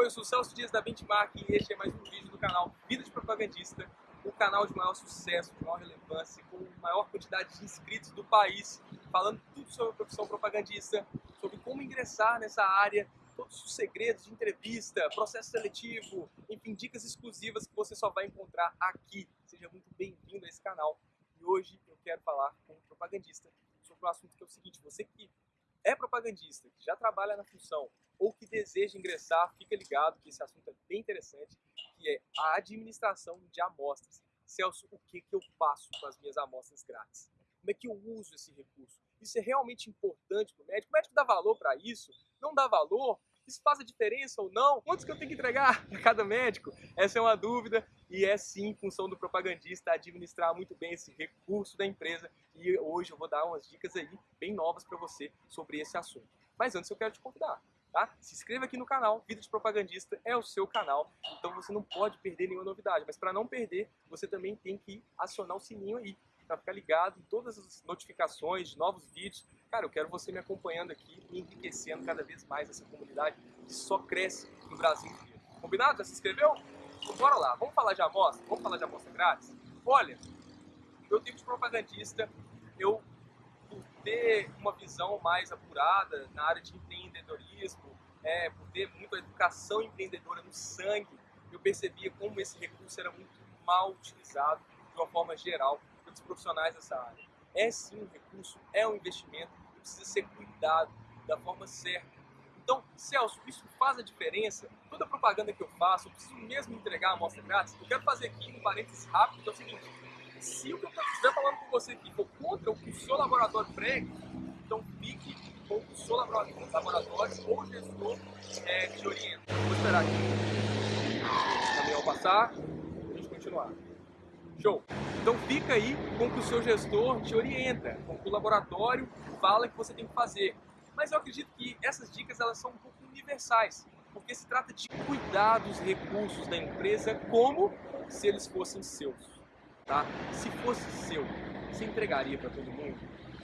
Oi, eu sou o Celso Dias da Benchmark e este é mais um vídeo do canal Vida de Propagandista, o canal de maior sucesso, de maior relevância, com maior quantidade de inscritos do país, falando tudo sobre a profissão propagandista, sobre como ingressar nessa área, todos os segredos de entrevista, processo seletivo, enfim, dicas exclusivas que você só vai encontrar aqui. Seja muito bem-vindo a esse canal. E hoje eu quero falar com um propagandista sobre um assunto que é o seguinte, você que é propagandista, que já trabalha na função ou que deseja ingressar, fica ligado que esse assunto é bem interessante, que é a administração de amostras. Celso, o que, que eu faço com as minhas amostras grátis? Como é que eu uso esse recurso? Isso é realmente importante para o médico? O médico dá valor para isso? Não dá valor? Isso faz a diferença ou não? Quantos que eu tenho que entregar para cada médico? Essa é uma dúvida e é sim função do propagandista administrar muito bem esse recurso da empresa e hoje eu vou dar umas dicas aí bem novas para você sobre esse assunto. Mas antes eu quero te convidar, tá? Se inscreva aqui no canal, Vida de Propagandista é o seu canal, então você não pode perder nenhuma novidade, mas para não perder, você também tem que acionar o sininho aí, para ficar ligado em todas as notificações de novos vídeos. Cara, eu quero você me acompanhando aqui e enriquecendo cada vez mais essa comunidade que só cresce no Brasil inteiro. Combinado? Já se inscreveu? Então bora lá, vamos falar de amostra? Vamos falar de amostra grátis? Olha, meu tipo de propagandista, eu por ter uma visão mais apurada na área de empreendedorismo, é, por ter muita educação empreendedora no sangue, eu percebia como esse recurso era muito mal utilizado de uma forma geral pelos profissionais dessa área. É sim um recurso, é um investimento, precisa ser cuidado da forma certa então, Celso, isso faz a diferença? Toda a propaganda que eu faço, eu preciso mesmo entregar a amostra grátis? Eu quero fazer aqui um parênteses rápido, que é o seguinte. Se o que eu estiver falando com você aqui for contra o que o seu laboratório prega, então fique com o seu laboratório ou gestor é, te orienta. Vou esperar aqui o caminhão passar e a gente continuar. Show! Então fica aí com que o seu gestor te orienta, com o que o laboratório fala que você tem que fazer. Mas eu acredito que essas dicas elas são um pouco universais, porque se trata de cuidar dos recursos da empresa como se eles fossem seus. Tá? Se fosse seu, você entregaria para todo mundo?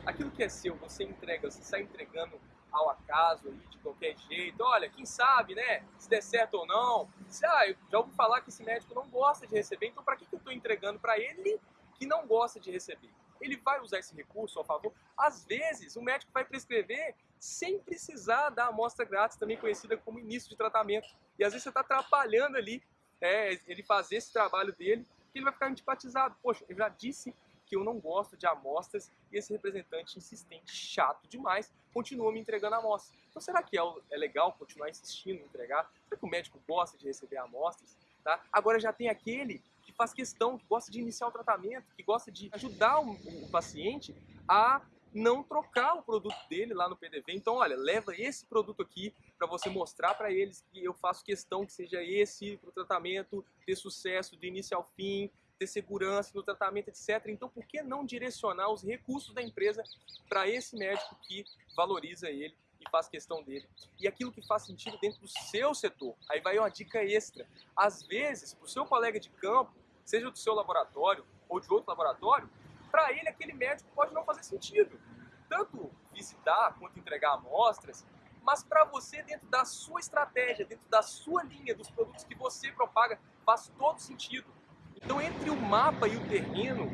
Aquilo que é seu, você entrega, você sai entregando ao acaso aí, de qualquer jeito. Olha, quem sabe, né? Se der certo ou não. Se, ah, eu já ouvi falar que esse médico não gosta de receber, então para que, que eu estou entregando para ele que não gosta de receber? ele vai usar esse recurso a favor. Às vezes, o médico vai prescrever sem precisar da amostra grátis, também conhecida como início de tratamento. E às vezes você está atrapalhando ali é, ele fazer esse trabalho dele, que ele vai ficar antipatizado. Poxa, eu já disse que eu não gosto de amostras e esse representante insistente, chato demais, continua me entregando amostras. Então será que é, é legal continuar insistindo em entregar? Será que o médico gosta de receber amostras? Tá? Agora já tem aquele faz questão, que gosta de iniciar o tratamento, que gosta de ajudar o, o paciente a não trocar o produto dele lá no PDV. Então, olha, leva esse produto aqui para você mostrar para eles que eu faço questão que seja esse para o tratamento, ter sucesso do início ao fim, ter segurança no tratamento, etc. Então, por que não direcionar os recursos da empresa para esse médico que valoriza ele e faz questão dele? E aquilo que faz sentido dentro do seu setor. Aí vai uma dica extra. Às vezes, para o seu colega de campo, seja do seu laboratório ou de outro laboratório, para ele aquele médico pode não fazer sentido. Tanto visitar quanto entregar amostras, mas para você, dentro da sua estratégia, dentro da sua linha, dos produtos que você propaga, faz todo sentido. Então, entre mapa e o terreno,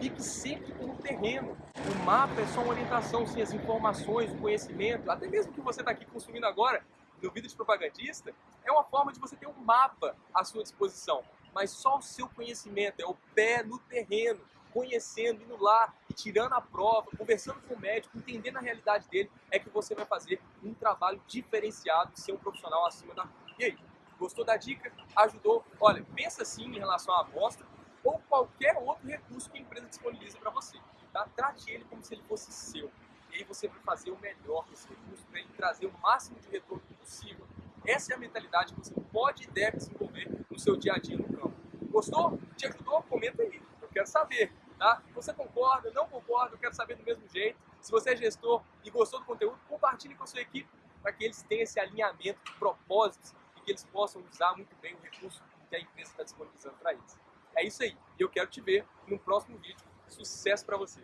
fique sempre com o terreno. O mapa é só uma orientação, sim, as informações, o conhecimento, até mesmo que você está aqui consumindo agora, no vídeo de propagandista, é uma forma de você ter um mapa à sua disposição mas só o seu conhecimento, é o pé no terreno, conhecendo, indo lá e tirando a prova, conversando com o médico, entendendo a realidade dele, é que você vai fazer um trabalho diferenciado ser um profissional acima da... E aí, gostou da dica? Ajudou? Olha, pensa sim em relação à amostra ou qualquer outro recurso que a empresa disponibiliza para você. Tá? Trate ele como se ele fosse seu. E aí você vai fazer o melhor desse recurso para ele trazer o máximo de retorno possível. Essa é a mentalidade que você pode e deve desenvolver no seu dia a dia no campo. Gostou? Te ajudou? Comenta aí. Eu quero saber. Tá? Você concorda? Não concorda? Eu quero saber do mesmo jeito. Se você é gestor e gostou do conteúdo, compartilhe com a sua equipe para que eles tenham esse alinhamento de propósitos e que eles possam usar muito bem o recurso que a empresa está disponibilizando para eles. É isso aí. E eu quero te ver no próximo vídeo. Sucesso para você!